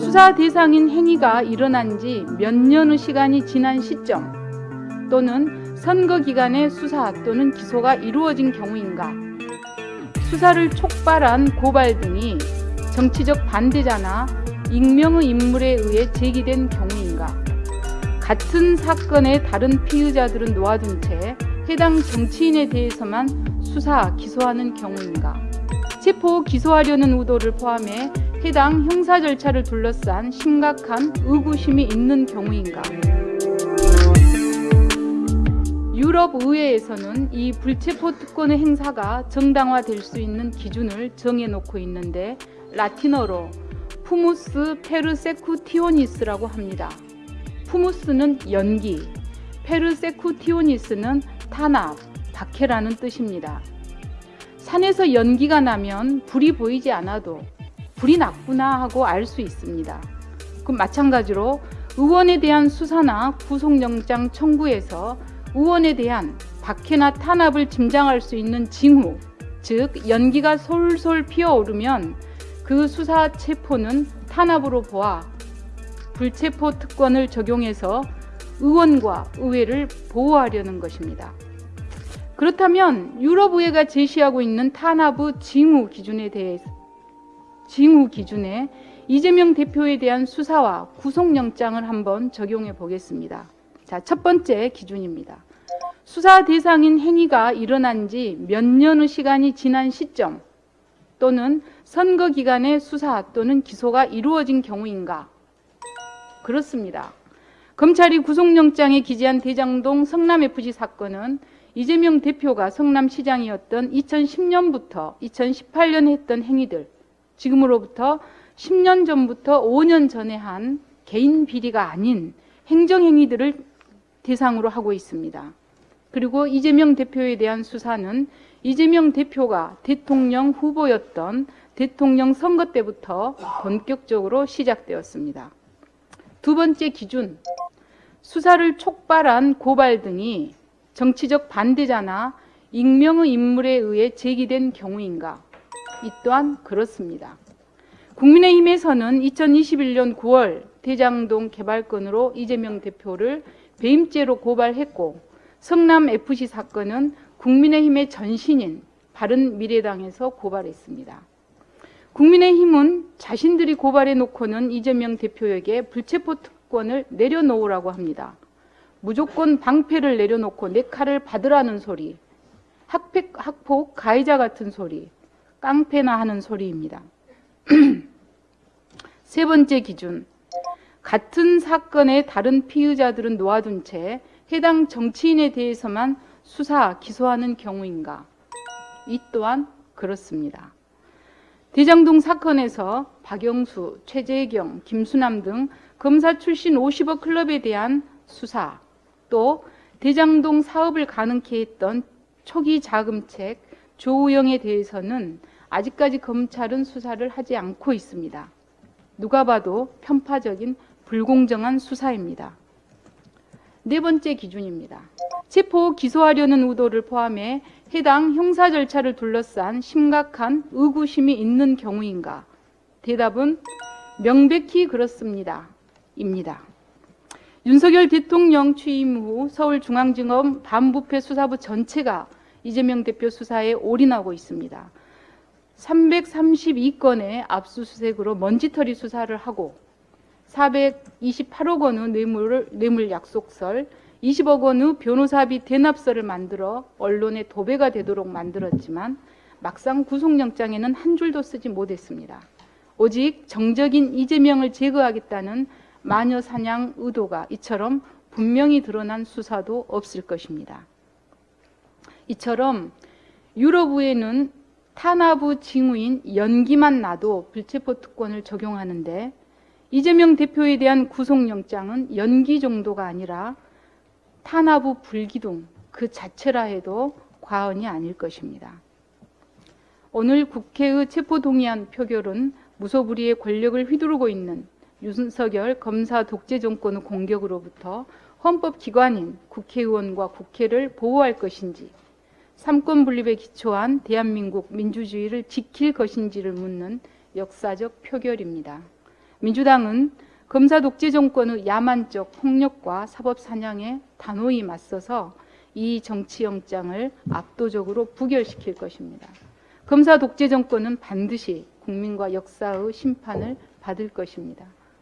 수사 대상인 행위가 일어난 지 몇 년의 시간이 지난 시점 또는 선거 기간에 수사 또는 기소가 이루어진 경우인가 수사를 촉발한 고발 등이 정치적 반대자나 익명의 인물에 의해 제기된 경우인가 같은 사건의 다른 피의자들은 놓아둔 채 해당 정치인에 대해서만 수사, 기소하는 경우인가 체포, 기소하려는 의도를 포함해 해당 형사 절차를 둘러싼 심각한 의구심이 있는 경우인가 유럽 의회에서는 이 불체포 특권의 행사가 정당화될 수 있는 기준을 정해놓고 있는데 라틴어로 fumus persecutionis라고 합니다. fumus는 연기, persecutionis는 탄압, 박해라는 뜻입니다. 산에서 연기가 나면 불이 보이지 않아도 불이 났구나 하고 알 수 있습니다. 그 마찬가지로 의원에 대한 수사나 구속영장 청구에서 의원에 대한 박해나 탄압을 짐작할 수 있는 징후, 즉 연기가 솔솔 피어오르면 그 수사 체포는 탄압으로 보아 불체포 특권을 적용해서 의원과 의회를 보호하려는 것입니다. 그렇다면 유럽의회가 제시하고 있는 탄압의 징후 기준에 대해 징후 기준에 이재명 대표에 대한 수사와 구속영장을 한번 적용해 보겠습니다. 자, 첫 번째 기준입니다. 수사 대상인 행위가 일어난 지 몇 년의 시간이 지난 시점 또는 선거 기간에 수사 또는 기소가 이루어진 경우인가? 그렇습니다. 검찰이 구속영장에 기재한 대장동 성남FC 사건은 이재명 대표가 성남시장이었던 2010년부터 2018년에 했던 행위들, 지금으로부터 10년 전부터 5년 전에 한 개인 비리가 아닌 행정행위들을 대상으로 하고 있습니다. 그리고 이재명 대표에 대한 수사는 이재명 대표가 대통령 후보였던 대통령 선거 때부터 본격적으로 시작되었습니다. 두 번째 기준, 수사를 촉발한 고발 등이 정치적 반대자나 익명의 인물에 의해 제기된 경우인가? 이 또한 그렇습니다. 국민의힘에서는 2021년 9월 대장동 개발건으로 이재명 대표를 배임죄로 고발했고 성남FC 사건은 국민의힘의 전신인 바른미래당에서 고발했습니다. 국민의힘은 자신들이 고발해 놓고는 이재명 대표에게 불체포 특권을 내려놓으라고 합니다. 무조건 방패를 내려놓고 내 칼을 받으라는 소리, 학폭, 학폭 가해자 같은 소리, 깡패나 하는 소리입니다. 세 번째 기준, 같은 사건의 다른 피의자들은 놓아둔 채 해당 정치인에 대해서만 수사, 기소하는 경우인가? 이 또한 그렇습니다. 대장동 사건에서 박영수, 최재경, 김수남 등 검사 출신 50억 클럽에 대한 수사, 또 대장동 사업을 가능케 했던 초기 자금책 조우영에 대해서는 아직까지 검찰은 수사를 하지 않고 있습니다. 누가 봐도 편파적인 불공정한 수사입니다. 네 번째 기준입니다. 체포 기소하려는 의도를 포함해 해당 형사 절차를 둘러싼 심각한 의구심이 있는 경우인가? 대답은 명백히 그렇습니다. 입니다. 윤석열 대통령 취임 후 서울중앙지검 반부패 수사부 전체가 이재명 대표 수사에 올인하고 있습니다. 332건의 압수수색으로 먼지털이 수사를 하고 428억 원의 뇌물, 뇌물 약속설, 20억 원의 변호사비 대납서를 만들어 언론에 도배가 되도록 만들었지만 막상 구속영장에는 한 줄도 쓰지 못했습니다. 오직 정적인 이재명을 제거하겠다는 마녀 사냥 의도가 이처럼 분명히 드러난 수사도 없을 것입니다. 이처럼 유럽의회는 탄압의 징후인 연기만 나도 불체포 특권을 적용하는데 이재명 대표에 대한 구속영장은 연기 정도가 아니라 탄압의 불기둥 그 자체라 해도 과언이 아닐 것입니다. 오늘 국회의 체포동의안 표결은 무소불위의 권력을 휘두르고 있는 윤석열 검사 독재 정권의 공격으로부터 헌법기관인 국회의원과 국회를 보호할 것인지 삼권 분립에 기초한 대한민국 민주주의를 지킬 것인지를 묻는 역사적 표결입니다. 민주당은 검사 독재 정권의 야만적 폭력과 사법 사냥에 단호히 맞서서 이 정치영장을 압도적으로 부결시킬 것입니다. 검사 독재 정권은 반드시 국민과 역사의 심판을 받을 것입니다.